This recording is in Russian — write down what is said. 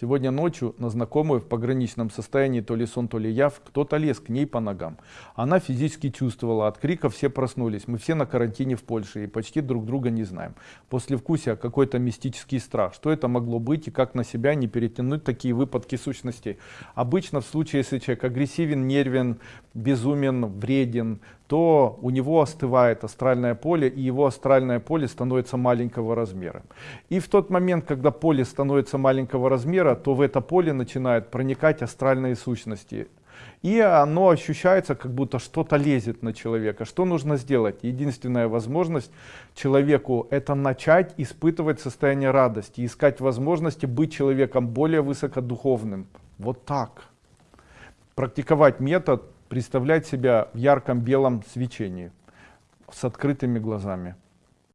Сегодня ночью на знакомую в пограничном состоянии то ли сон, то ли яв, кто-то лез к ней по ногам. Она физически чувствовала, от крика все проснулись. Мы все на карантине в Польше и почти друг друга не знаем. После вкуса какой-то мистический страх. Что это могло быть и как на себя не перетянуть такие выпадки сущностей. Обычно в случае, если человек агрессивен, нервен, безумен, вреден, то у него остывает астральное поле, и его астральное поле становится маленького размера. И в тот момент, когда поле становится маленького размера, то в это поле начинают проникать астральные сущности. И оно ощущается, как будто что-то лезет на человека. Что нужно сделать? Единственная возможность человеку это начать испытывать состояние радости, искать возможности быть человеком более высокодуховным. Вот так. Практиковать метод представлять себя в ярком белом свечении с открытыми глазами.